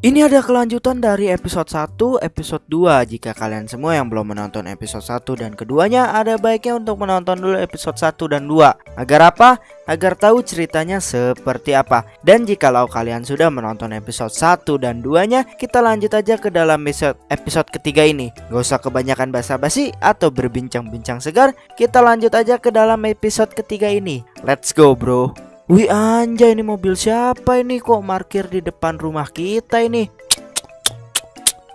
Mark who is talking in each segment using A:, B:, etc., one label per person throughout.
A: Ini ada kelanjutan dari episode 1, episode 2 Jika kalian semua yang belum menonton episode 1 dan keduanya Ada baiknya untuk menonton dulu episode 1 dan 2 Agar apa? Agar tahu ceritanya seperti apa. Dan jikalau kalian sudah menonton episode 1 dan 2 nya Kita lanjut aja ke dalam episode, episode ketiga ini. Gak usah kebanyakan basa-basi atau berbincang-bincang segar. Kita lanjut aja ke dalam episode ketiga ini. Let's go bro Wih anjay ini mobil siapa ini? Kok parkir di depan rumah kita ini?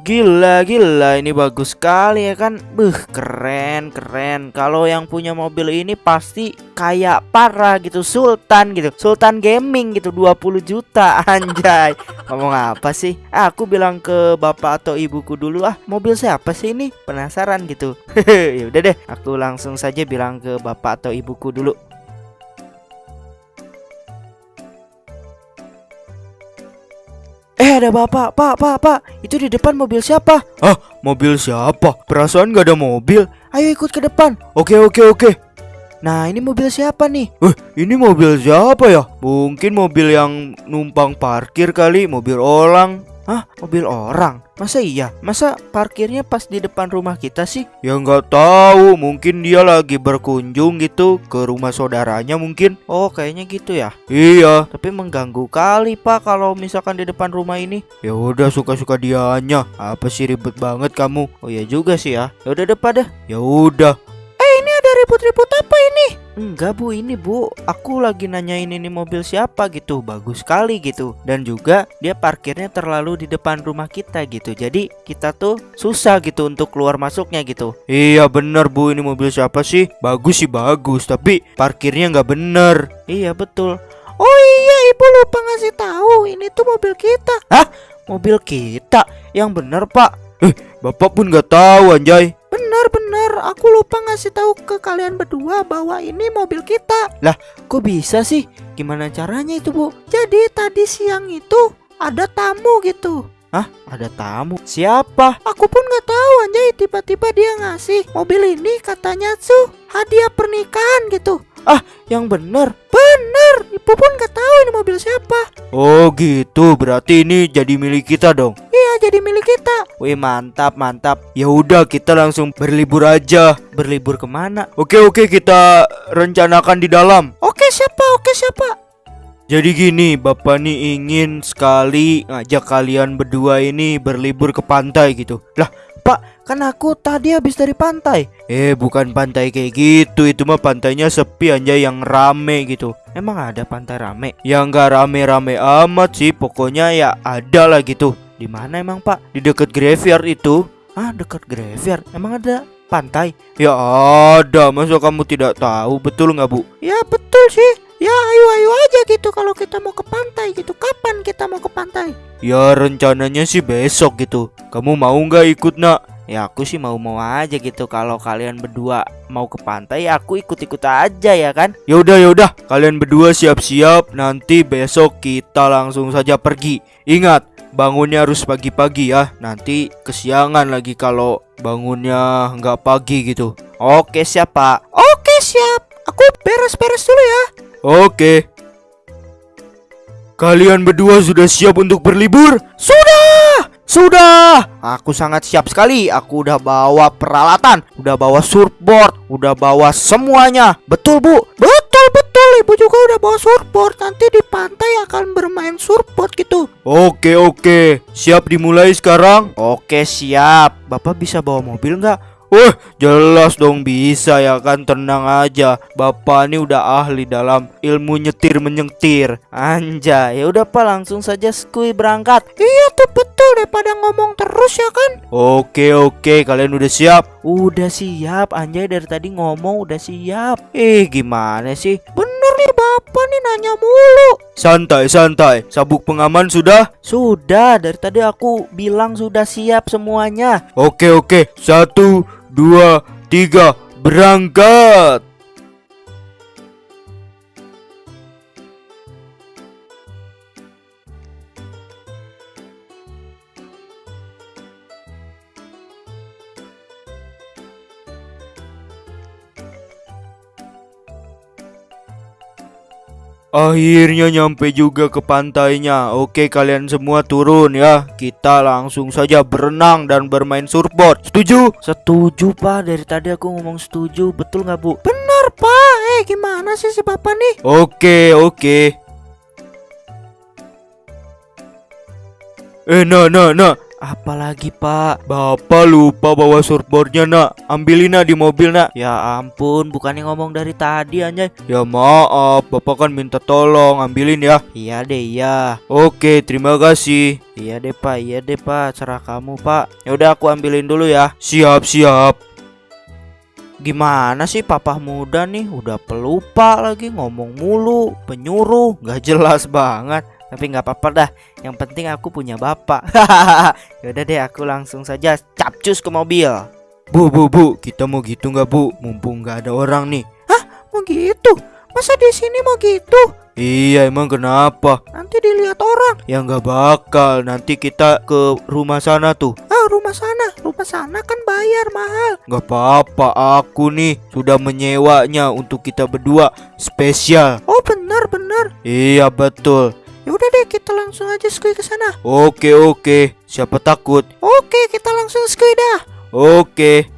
A: Gila gila ini bagus sekali ya kan? Buh keren keren. Kalau yang punya mobil ini pasti kayak parah gitu Sultan gitu. Sultan gaming gitu 20 juta anjay. Ngomong apa sih? Aku bilang ke bapak atau ibuku dulu ah Mobil siapa sih ini? Penasaran gitu. Ya udah deh Aku langsung saja bilang ke bapak atau ibuku dulu Eh ada bapak, pak, pak, pak Itu di depan mobil siapa?
B: Ah, mobil siapa? Perasaan gak ada mobil
A: Ayo ikut ke depan
B: Oke, oke, oke
A: Nah ini mobil siapa nih?
B: Eh, ini mobil siapa ya? Mungkin mobil yang numpang parkir kali Mobil orang
A: Hah? Mobil orang? Masa iya? Masa parkirnya pas di depan rumah kita sih?
B: Ya nggak tahu, mungkin dia lagi berkunjung gitu ke rumah saudaranya mungkin.
A: Oh, kayaknya gitu ya.
B: Iya.
A: Tapi mengganggu kali, Pak, kalau misalkan di depan rumah ini.
B: Ya udah suka-suka dianya. Apa sih ribet banget kamu?
A: Oh ya juga sih ya. Ya udah depan deh.
B: Ya udah.
A: Eh, ini ada ribut-ribut apa? Enggak bu. Ini bu Aku lagi nanyain ini mobil siapa gitu. Bagus sekali gitu. Dan juga dia parkirnya terlalu di depan rumah kita gitu. Jadi kita tuh susah gitu untuk keluar masuknya gitu.
B: Iya bener bu. Ini mobil siapa sih? Bagus sih bagus. Tapi parkirnya nggak bener
A: Iya betul. Oh iya. Ibu lupa ngasih tahu. Ini tuh mobil kita.
B: Hah?
A: Mobil kita? Yang bener pak.
B: Eh bapak pun nggak tahu anjay
A: Benar-benar aku lupa ngasih tahu ke kalian berdua bahwa ini mobil kita.
B: Lah,
A: kok bisa sih? Gimana caranya itu, Bu? Jadi tadi siang itu ada tamu gitu.
B: Hah? Ada tamu?
A: Siapa? Aku pun nggak tahu anjay tiba-tiba dia ngasih mobil ini katanya tuh hadiah pernikahan gitu. Ah, yang bener Bener, ibu pun nggak tahu ini mobil siapa
B: Oh gitu, berarti ini jadi milik kita dong
A: jadi milik kita
B: Wih mantap, mantap Ya udah kita langsung berlibur aja
A: Berlibur ke mana?
B: Oke oke kita rencanakan di dalam
A: Oke siapa, oke siapa
B: jadi gini, Bapak nih ingin sekali ngajak kalian berdua ini berlibur ke pantai gitu.
A: Lah, Pak, kan aku tadi habis dari pantai.
B: Eh, bukan pantai kayak gitu. Itu mah pantainya sepi aja yang rame gitu.
A: Emang ada pantai rame?
B: Ya nggak rame-rame amat sih. Pokoknya ya ada lah gitu.
A: Di mana emang, Pak?
B: Di dekat graveyard itu.
A: Ah, dekat graveyard. Emang ada pantai?
B: Ya ada. Masa kamu tidak tahu? Betul nggak, Bu?
A: Ya, betul sih. Ya ayo ayo aja gitu kalau kita mau ke pantai gitu Kapan kita mau ke pantai?
B: Ya rencananya sih besok gitu Kamu mau nggak ikut nak?
A: Ya aku sih mau-mau aja gitu Kalau kalian berdua mau ke pantai ya aku ikut-ikut aja ya kan
B: Yaudah yaudah Kalian berdua siap-siap Nanti besok kita langsung saja pergi Ingat bangunnya harus pagi-pagi ya Nanti kesiangan lagi kalau bangunnya nggak pagi gitu
A: Oke siap pak Oke siap Aku beres-beres dulu ya
B: Oke. Kalian berdua sudah siap untuk berlibur?
A: Sudah! Sudah! Aku sangat siap sekali. Aku udah bawa peralatan, udah bawa surfboard, udah bawa semuanya. Betul, Bu? Betul. Ibu juga udah bawa surfboard. Nanti di pantai akan bermain surfboard gitu.
B: Oke, oke. Siap dimulai sekarang?
A: Oke, siap. Bapak bisa bawa mobil nggak?
B: Wah, jelas dong bisa ya kan tenang aja. Bapak ini udah ahli dalam ilmu nyetir menyetir.
A: Anja, ya udah Pak langsung saja skui berangkat. Iya tuh daripada ngomong terus ya kan.
B: Oke oke, kalian udah siap?
A: Udah siap. Anjay dari tadi ngomong udah siap. Eh gimana sih? Bener nih Bapak nih nanya mulu.
B: Santai santai. Sabuk pengaman sudah?
A: Sudah. Dari tadi aku bilang sudah siap semuanya.
B: Oke oke. Satu dua, tiga, berangkat! Akhirnya nyampe juga ke pantainya. Oke, kalian semua turun ya. Kita langsung saja berenang dan bermain surfboard. Setuju?
A: Setuju pak, dari tadi aku ngomong setuju, betul nggak bu? Benar pak, eh gimana sih si bapak nih?
B: Oke, oke. Eh, nah, nah, nah.
A: Apalagi pak?
B: Bapak lupa bawa surfboardnya, nak. Ambilin nak di mobil, nak.
A: Ya ampun, bukannya ngomong dari tadi anjay.
B: Ya maaf, bapak kan minta tolong. Ambilin ya.
A: Iya deh, iya.
B: Oke, terima kasih.
A: Iya deh pak, iya deh pak, cerah kamu pak. Ya udah aku ambilin dulu ya.
B: Siap, siap.
A: Gimana sih papa muda nih udah pelupa lagi ngomong mulu penyuruh nggak jelas banget tapi nggak apa-apa dah yang penting aku punya bapak Yaudah deh aku langsung saja capcus ke mobil
B: Bu, bu, bu, kita mau gitu nggak bu? Mumpung nggak ada orang nih.
A: mau gitu masa di sini mau gitu
B: Iya, emang kenapa?
A: nanti dilihat orang
B: Ya nggak bakal. Nanti kita ke rumah sana tuh.
A: ah rumah sana rumah sana kan bayar mahal
B: Nggak apa-apa, aku nih sudah menyewanya untuk kita berdua spesial.
A: oh benar benar
B: Iya betul.
A: Ya udah deh kita langsung aja skui ke sana
B: Oke oke, siapa takut?
A: oke kita langsung skui dah
B: Oke.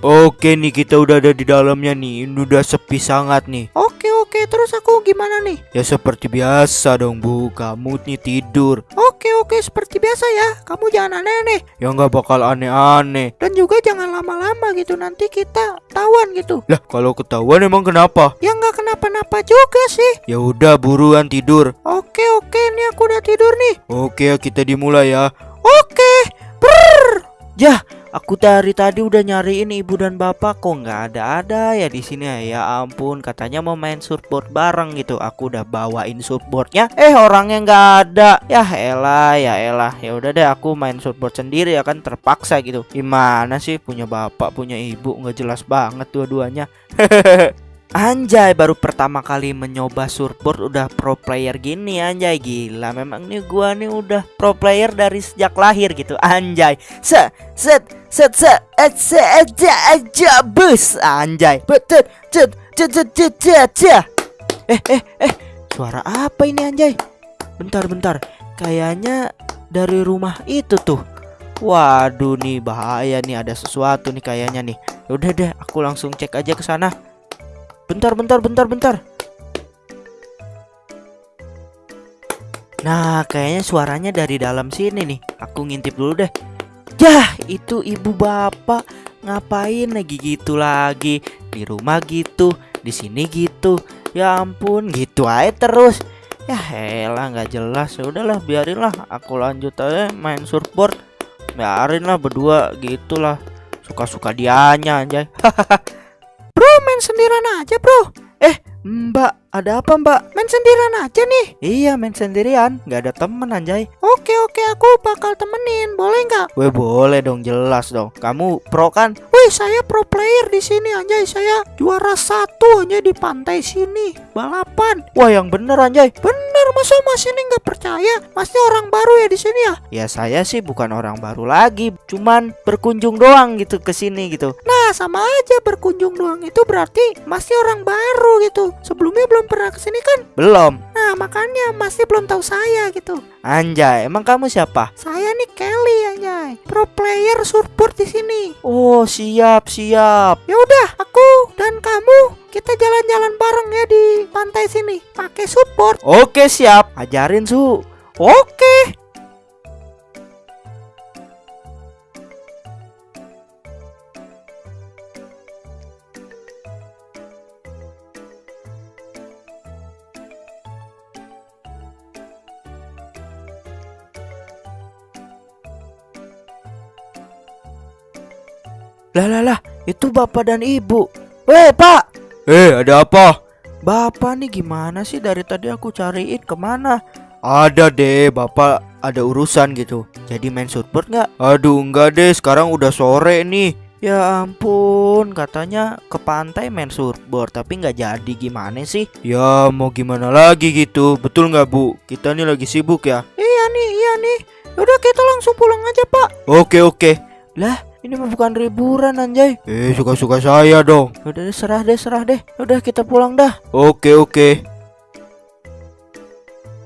B: Oke nih kita udah ada di dalamnya nih. Ini udah sepi sangat nih.
A: oke oke terus aku gimana nih
B: Ya seperti biasa dong bu, kamu nih tidur.
A: Oke oke seperti biasa ya Kamu jangan aneh-aneh
B: Ya nggak bakal aneh-aneh.
A: Dan juga jangan lama-lama gitu Nanti kita tawan gitu
B: Lah kalau ketahuan emang kenapa?
A: Ya nggak kenapa-napa juga sih
B: Ya udah buruan tidur.
A: Oke oke Ini aku udah tidur nih
B: Oke kita dimulai ya.
A: Oke Brrr. Yah Aku dari tadi udah nyariin ibu dan bapak kok nggak ada-ada ya di sini ya. Ampun, katanya mau main surfboard bareng gitu. Aku udah bawain surfboardnya, eh orangnya nggak ada. Ya elah, ya elah. Ya udah deh, aku main surfboard sendiri ya kan terpaksa gitu. Gimana sih punya bapak, punya ibu nggak jelas banget dua-duanya. Anjay baru pertama kali mencoba surfboard udah pro player gini anjay. Gila memang nih gua nih udah pro player dari sejak lahir gitu anjay. Set set set set et se aja bus anjay. Cet cet cet cet cet. eh eh eh suara apa ini anjay? Bentar bentar. Kayaknya dari rumah itu tuh. Waduh nih bahaya nih ada sesuatu nih kayaknya nih. Udah deh aku langsung cek aja ke sana Bentar, bentar, bentar, bentar. Nah, kayaknya suaranya dari dalam sini nih. Aku ngintip dulu deh. Yah, itu ibu bapak ngapain lagi gitu lagi di rumah gitu, di sini gitu. Ya ampun, gitu aja terus. Ya elah nggak jelas. Ya udahlah, biarinlah. Aku lanjut aja main surfboard. Biarin lah berdua gitulah. Suka-suka dianya anjay. Main sendirian aja bro. Eh mbak ada apa mbak? Main sendirian aja nih. Iya main sendirian. Gak ada temen anjay. Oke oke aku bakal temenin. Boleh nggak? Weh boleh dong jelas dong. Kamu pro kan? Wih saya pro player di sini anjay. Saya juara satu anjay di pantai sini. Balapan. Wah yang bener anjay. Bener masa mas ini nggak percaya Masnya orang baru ya di sini ya? Ya saya sih bukan orang baru lagi Cuman berkunjung doang gitu ke sini gitu Nah sama aja berkunjung doang itu berarti masih orang baru gitu Sebelumnya belum pernah ke sini kan? Belum makanya masih belum tahu saya gitu. Anjay emang kamu siapa? Saya nih Kelly anjay. Pro player surfboard di sini. Oh siap siap. Ya udah aku dan kamu kita jalan-jalan bareng ya di pantai sini. Pakai surfboard. Oke siap. Ajarin su. Oke Lah lah lah, itu bapak dan ibu. Weh, Pak.
B: Eh ada apa?
A: Bapak nih gimana sih dari tadi aku cariin ke mana?
B: Ada deh, bapak ada urusan gitu.
A: Jadi main surfboard nggak?
B: Aduh enggak deh, sekarang udah sore nih.
A: Ya ampun, katanya ke pantai main surfboard tapi nggak jadi gimana sih?
B: Ya mau gimana lagi gitu, betul nggak bu? Kita nih lagi sibuk ya.
A: Iya nih, iya nih. Udah kita langsung pulang aja pak.
B: Oke oke.
A: Lah, ini mah bukan liburan anjay.
B: Eh suka-suka saya dong.
A: Udah deh, serah deh, serah deh. Udah kita pulang dah.
B: Oke oke.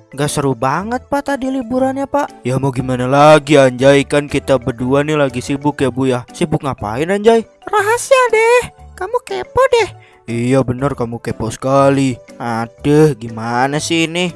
A: Gak seru banget pak tadi liburannya pak
B: Ya mau gimana lagi Anjay Kan kita berdua nih lagi sibuk ya Bu ya
A: Sibuk ngapain Anjay? Rahasia deh Kamu kepo deh
B: Iya bener kamu kepo sekali
A: Aduh gimana sih ini